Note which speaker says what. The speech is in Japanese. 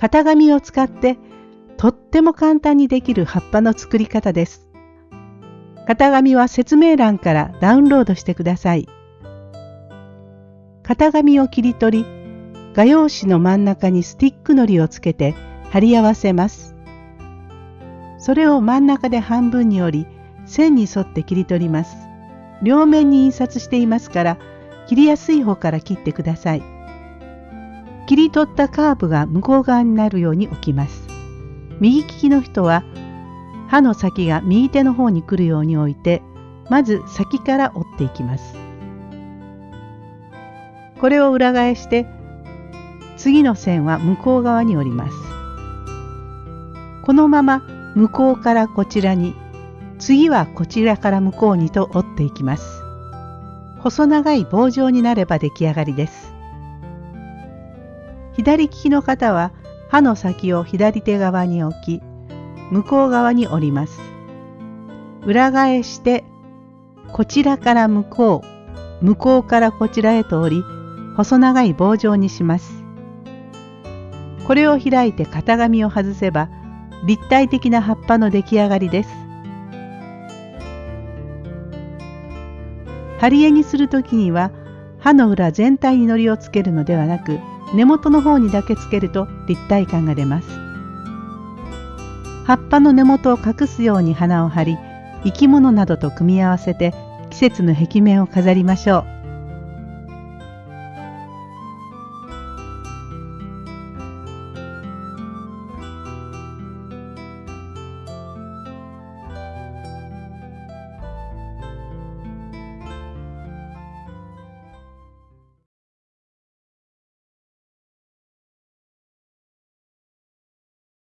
Speaker 1: 型紙を使ってとっても簡単にできる葉っぱの作り方です。型紙は説明欄からダウンロードしてください。型紙を切り取り、画用紙の真ん中にスティックのりをつけて貼り合わせます。それを真ん中で半分に折り、線に沿って切り取ります。両面に印刷していますから、切りやすい方から切ってください。切り取ったカーブが向こう側になるように置きます。右利きの人は刃の先が右手の方に来るように置いてまず先から折っていきます。これを裏返して次の線は向こう側に折ります。このまま向こうからこちらに次はこちらから向こうにと折っていきます。細長い棒状になれば出来上がりです。左利きの方は刃の先を左手側に置き、向こう側に折ります。裏返して、こちらから向こう、向こうからこちらへと折り、細長い棒状にします。これを開いて型紙を外せば、立体的な葉っぱの出来上がりです。針絵にするときには、歯の裏全体にのりをつけるのではなく、根元の方にだけつけると立体感が出ます。葉っぱの根元を隠すように花を張り生き物などと組み合わせて季節の壁面を飾りましょう。